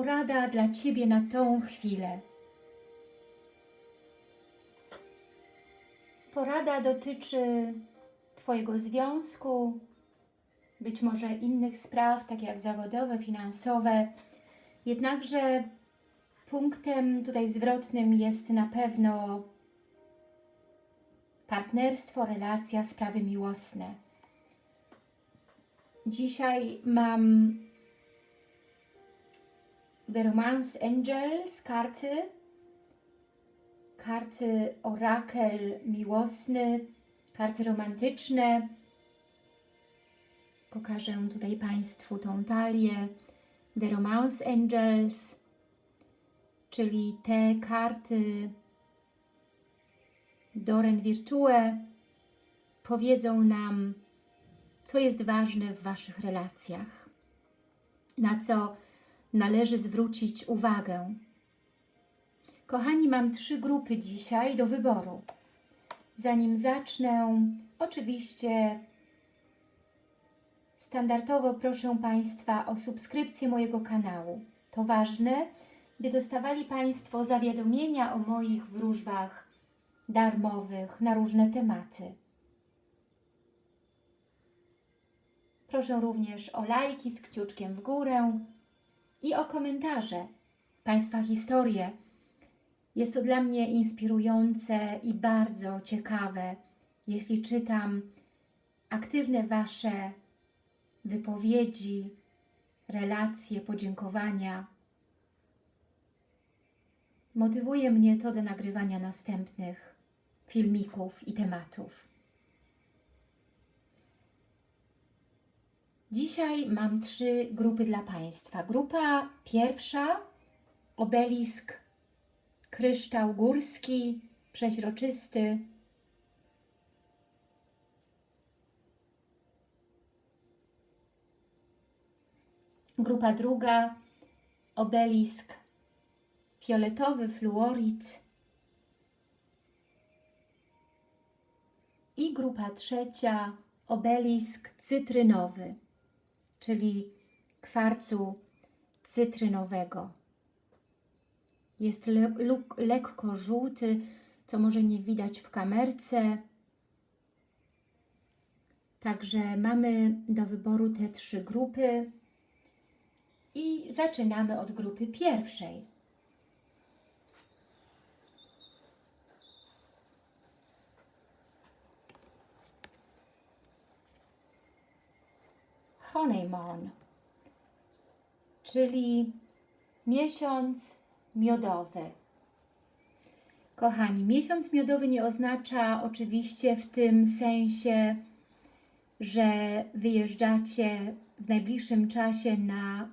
porada dla Ciebie na tą chwilę. Porada dotyczy Twojego związku, być może innych spraw, tak jak zawodowe, finansowe. Jednakże punktem tutaj zwrotnym jest na pewno partnerstwo, relacja, sprawy miłosne. Dzisiaj mam The Romance Angels, karty, karty orakel miłosny, karty romantyczne. Pokażę tutaj Państwu tą talię The Romance Angels, czyli te karty Doren Virtue powiedzą nam, co jest ważne w Waszych relacjach, na co należy zwrócić uwagę. Kochani, mam trzy grupy dzisiaj do wyboru. Zanim zacznę, oczywiście standardowo proszę Państwa o subskrypcję mojego kanału. To ważne, by dostawali Państwo zawiadomienia o moich wróżbach darmowych na różne tematy. Proszę również o lajki z kciuczkiem w górę i o komentarze, Państwa historie. Jest to dla mnie inspirujące i bardzo ciekawe, jeśli czytam aktywne Wasze wypowiedzi, relacje, podziękowania. Motywuje mnie to do nagrywania następnych filmików i tematów. Dzisiaj mam trzy grupy dla Państwa. Grupa pierwsza, obelisk kryształ górski, przeźroczysty. Grupa druga, obelisk fioletowy, fluorid. I grupa trzecia, obelisk cytrynowy czyli kwarcu cytrynowego. Jest le lekko żółty, co może nie widać w kamerce. Także mamy do wyboru te trzy grupy i zaczynamy od grupy pierwszej. Honeymoon, czyli miesiąc miodowy. Kochani, miesiąc miodowy nie oznacza oczywiście w tym sensie, że wyjeżdżacie w najbliższym czasie na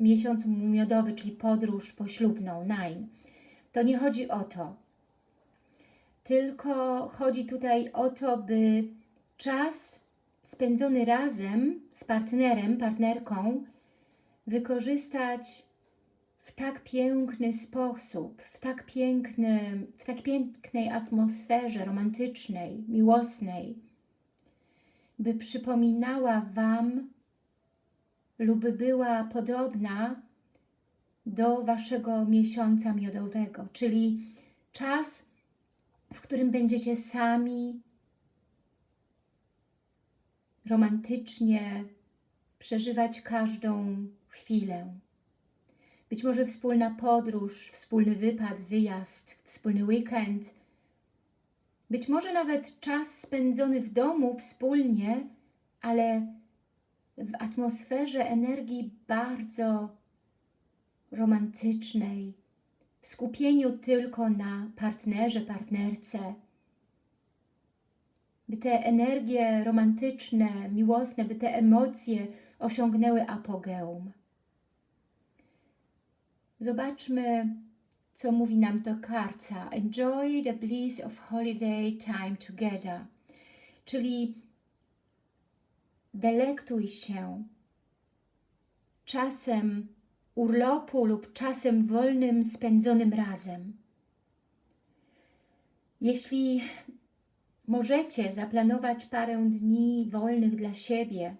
miesiąc miodowy, czyli podróż poślubną, najm. To nie chodzi o to. Tylko chodzi tutaj o to, by czas spędzony razem z partnerem, partnerką wykorzystać w tak piękny sposób, w tak, pięknym, w tak pięknej atmosferze romantycznej, miłosnej, by przypominała Wam lub była podobna do Waszego miesiąca miodowego, czyli czas, w którym będziecie sami romantycznie przeżywać każdą chwilę. Być może wspólna podróż, wspólny wypad, wyjazd, wspólny weekend. Być może nawet czas spędzony w domu wspólnie, ale w atmosferze energii bardzo romantycznej, w skupieniu tylko na partnerze, partnerce, by te energie romantyczne, miłosne, by te emocje osiągnęły apogeum. Zobaczmy, co mówi nam to karta. Enjoy the bliss of holiday time together. Czyli delektuj się czasem urlopu lub czasem wolnym spędzonym razem. Jeśli Możecie zaplanować parę dni wolnych dla siebie.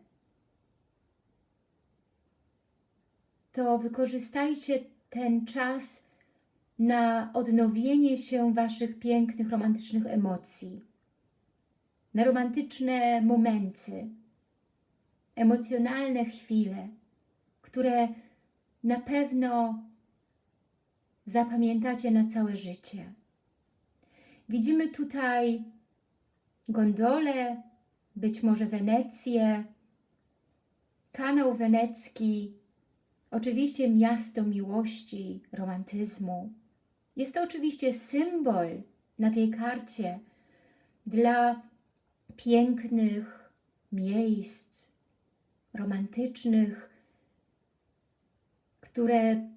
to wykorzystajcie ten czas na odnowienie się Waszych pięknych, romantycznych emocji, na romantyczne momenty, emocjonalne chwile, które na pewno zapamiętacie na całe życie. Widzimy tutaj gondolę, być może Wenecję, kanał wenecki, oczywiście miasto miłości, romantyzmu. Jest to oczywiście symbol na tej karcie dla pięknych miejsc romantycznych, które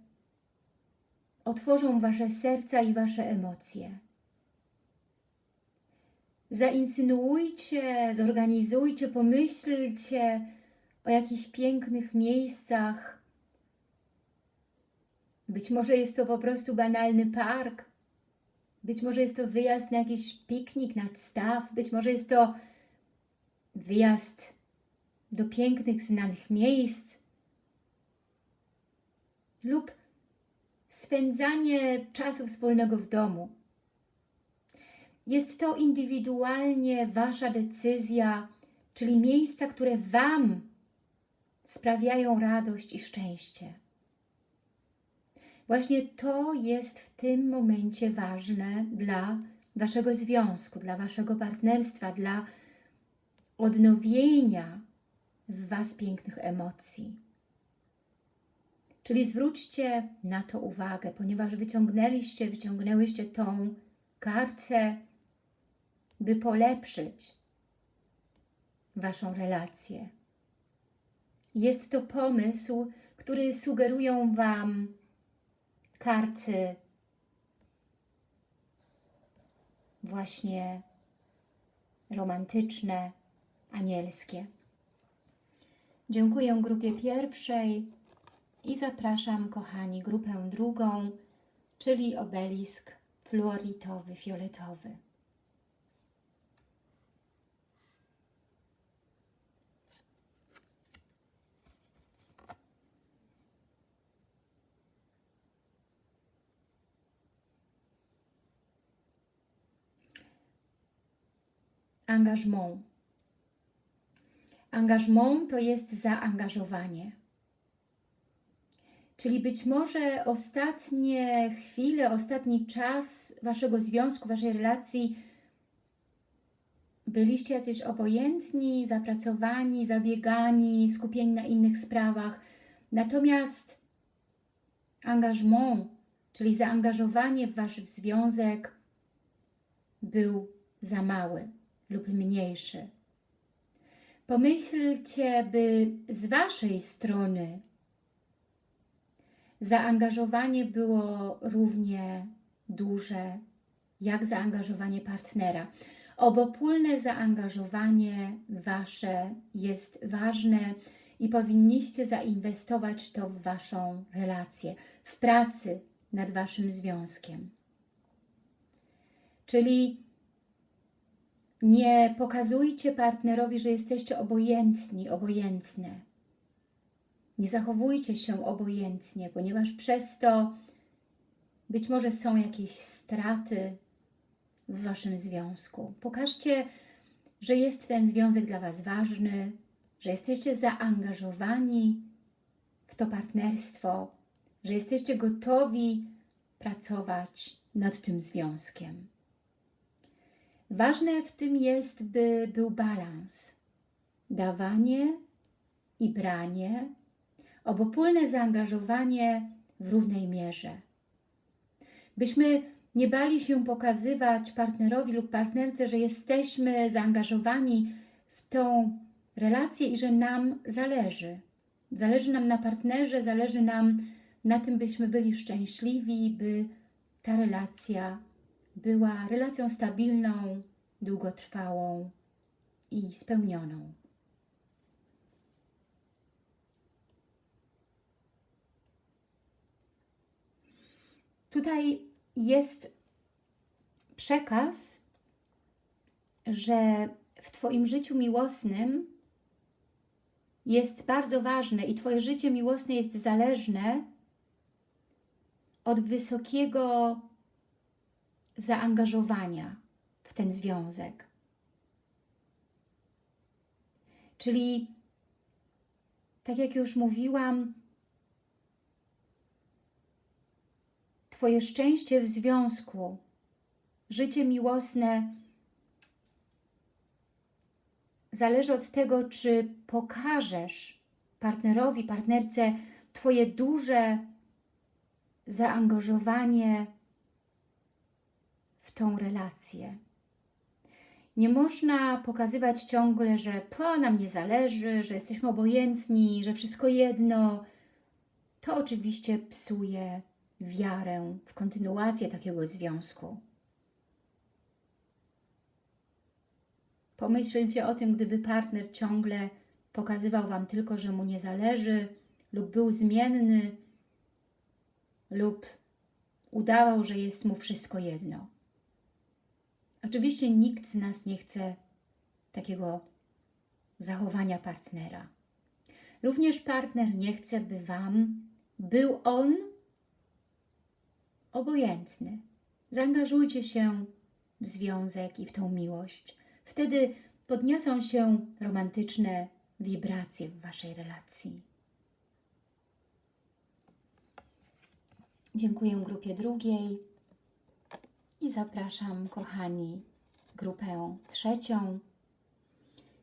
otworzą Wasze serca i Wasze emocje. Zainsynuujcie, zorganizujcie, pomyślcie o jakichś pięknych miejscach. Być może jest to po prostu banalny park, być może jest to wyjazd na jakiś piknik nad staw, być może jest to wyjazd do pięknych, znanych miejsc lub spędzanie czasu wspólnego w domu. Jest to indywidualnie Wasza decyzja, czyli miejsca, które Wam sprawiają radość i szczęście. Właśnie to jest w tym momencie ważne dla Waszego związku, dla Waszego partnerstwa, dla odnowienia w Was pięknych emocji. Czyli zwróćcie na to uwagę, ponieważ wyciągnęliście, wyciągnęłyście tą kartę, by polepszyć Waszą relację. Jest to pomysł, który sugerują Wam karty właśnie romantyczne, anielskie. Dziękuję grupie pierwszej i zapraszam, kochani, grupę drugą, czyli obelisk fluoritowy, fioletowy. Engagement. Engagement to jest zaangażowanie. Czyli być może ostatnie chwile, ostatni czas Waszego związku, Waszej relacji byliście jacyś obojętni, zapracowani, zabiegani, skupieni na innych sprawach. Natomiast engagement, czyli zaangażowanie w Wasz związek był za mały lub mniejszy. Pomyślcie, by z Waszej strony zaangażowanie było równie duże jak zaangażowanie partnera. Obopólne zaangażowanie Wasze jest ważne i powinniście zainwestować to w Waszą relację, w pracy nad Waszym związkiem. Czyli nie pokazujcie partnerowi, że jesteście obojętni, obojętne. Nie zachowujcie się obojętnie, ponieważ przez to być może są jakieś straty w Waszym związku. Pokażcie, że jest ten związek dla Was ważny, że jesteście zaangażowani w to partnerstwo, że jesteście gotowi pracować nad tym związkiem. Ważne w tym jest, by był balans. Dawanie i branie, obopólne zaangażowanie w równej mierze. Byśmy nie bali się pokazywać partnerowi lub partnerce, że jesteśmy zaangażowani w tą relację i że nam zależy. Zależy nam na partnerze, zależy nam na tym, byśmy byli szczęśliwi, by ta relacja była relacją stabilną, długotrwałą i spełnioną. Tutaj jest przekaz, że w Twoim życiu miłosnym jest bardzo ważne i Twoje życie miłosne jest zależne od wysokiego zaangażowania w ten związek. Czyli, tak jak już mówiłam, Twoje szczęście w związku, życie miłosne zależy od tego, czy pokażesz partnerowi, partnerce Twoje duże zaangażowanie w tą relację. Nie można pokazywać ciągle, że po nam nie zależy, że jesteśmy obojętni, że wszystko jedno. To oczywiście psuje wiarę w kontynuację takiego związku. Pomyślcie o tym, gdyby partner ciągle pokazywał Wam tylko, że mu nie zależy lub był zmienny lub udawał, że jest mu wszystko jedno. Oczywiście nikt z nas nie chce takiego zachowania partnera. Również partner nie chce, by Wam był on obojętny. Zaangażujcie się w związek i w tą miłość. Wtedy podniosą się romantyczne wibracje w Waszej relacji. Dziękuję grupie drugiej i zapraszam, kochani, grupę trzecią.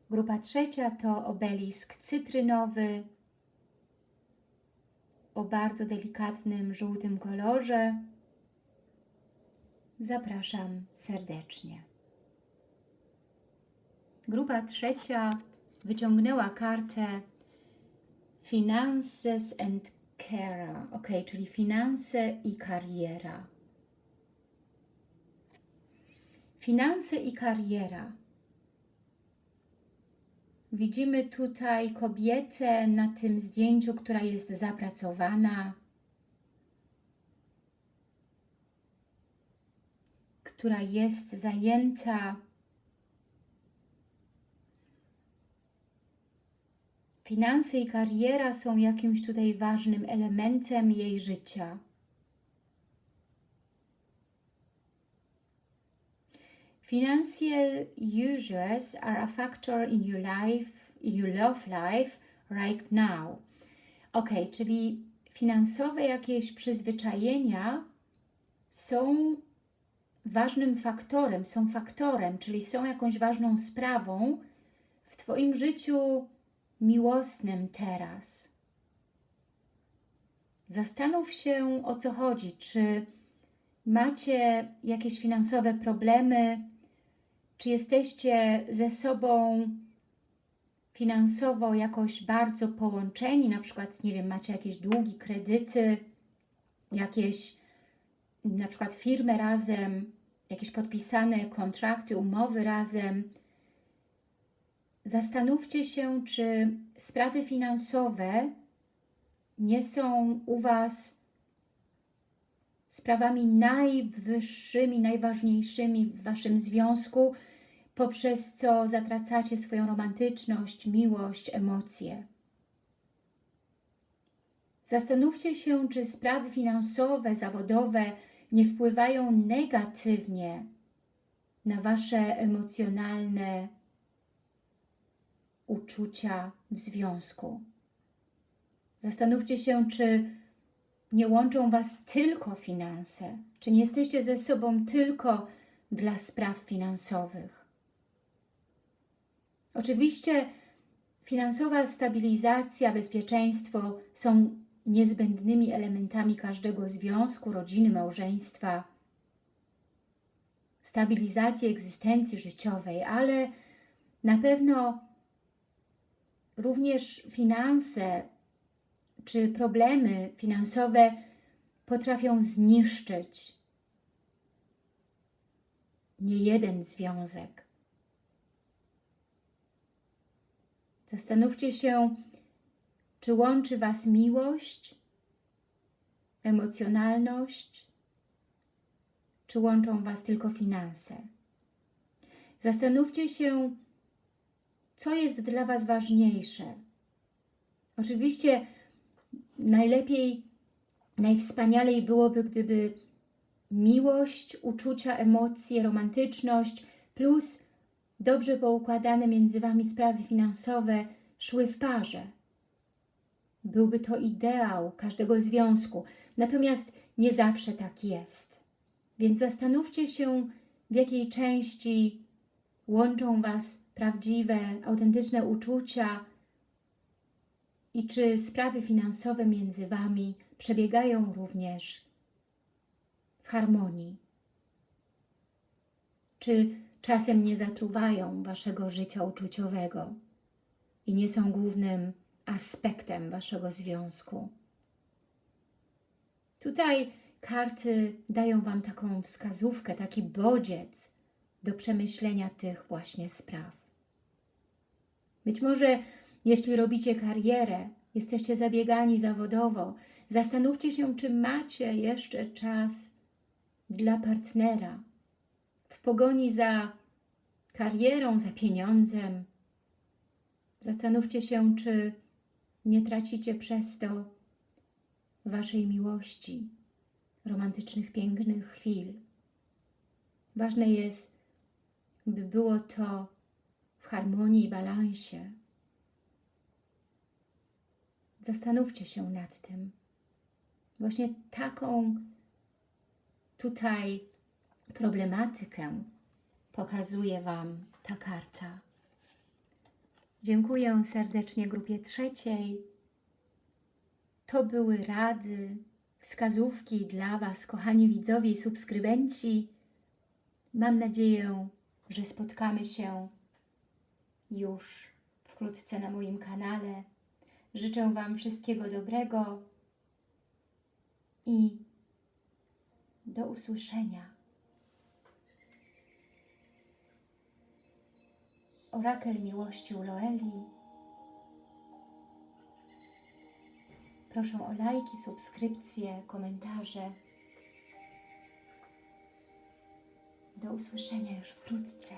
Grupa trzecia to obelisk cytrynowy o bardzo delikatnym żółtym kolorze. Zapraszam serdecznie. Grupa trzecia wyciągnęła kartę Finances and Career, ok, czyli finanse i kariera. Finanse i kariera. Widzimy tutaj kobietę na tym zdjęciu, która jest zapracowana, która jest zajęta Finanse i kariera są jakimś tutaj ważnym elementem jej życia. Financial uses are a factor in your life, in your love life right now. Ok, czyli finansowe jakieś przyzwyczajenia są ważnym faktorem, są faktorem, czyli są jakąś ważną sprawą w Twoim życiu miłosnym teraz. Zastanów się, o co chodzi. Czy macie jakieś finansowe problemy? Czy jesteście ze sobą finansowo jakoś bardzo połączeni? Na przykład, nie wiem, macie jakieś długi, kredyty, jakieś na przykład firmy razem, jakieś podpisane kontrakty, umowy razem, Zastanówcie się, czy sprawy finansowe nie są u Was sprawami najwyższymi, najważniejszymi w Waszym związku, poprzez co zatracacie swoją romantyczność, miłość, emocje. Zastanówcie się, czy sprawy finansowe, zawodowe nie wpływają negatywnie na Wasze emocjonalne uczucia w związku. Zastanówcie się, czy nie łączą Was tylko finanse, czy nie jesteście ze sobą tylko dla spraw finansowych. Oczywiście finansowa stabilizacja, bezpieczeństwo są niezbędnymi elementami każdego związku, rodziny, małżeństwa, stabilizacji egzystencji życiowej, ale na pewno również finanse czy problemy finansowe potrafią zniszczyć nie jeden związek. Zastanówcie się, czy łączy Was miłość, emocjonalność, czy łączą Was tylko finanse. Zastanówcie się, co jest dla Was ważniejsze? Oczywiście najlepiej, najwspanialej byłoby, gdyby miłość, uczucia, emocje, romantyczność plus dobrze poukładane między Wami sprawy finansowe szły w parze. Byłby to ideał każdego związku. Natomiast nie zawsze tak jest. Więc zastanówcie się, w jakiej części łączą Was prawdziwe, autentyczne uczucia i czy sprawy finansowe między Wami przebiegają również w harmonii. Czy czasem nie zatruwają Waszego życia uczuciowego i nie są głównym aspektem Waszego związku. Tutaj karty dają Wam taką wskazówkę, taki bodziec do przemyślenia tych właśnie spraw. Być może jeśli robicie karierę, jesteście zabiegani zawodowo, zastanówcie się, czy macie jeszcze czas dla partnera w pogoni za karierą, za pieniądzem. Zastanówcie się, czy nie tracicie przez to Waszej miłości, romantycznych, pięknych chwil. Ważne jest, by było to w harmonii i balansie. Zastanówcie się nad tym. Właśnie taką tutaj problematykę pokazuje Wam ta karta. Dziękuję serdecznie grupie trzeciej. To były rady, wskazówki dla Was, kochani widzowie i subskrybenci. Mam nadzieję, że spotkamy się już wkrótce na moim kanale. Życzę Wam wszystkiego dobrego i do usłyszenia. Orakel miłości Loeli. Proszę o lajki, subskrypcje, komentarze. Do usłyszenia już wkrótce.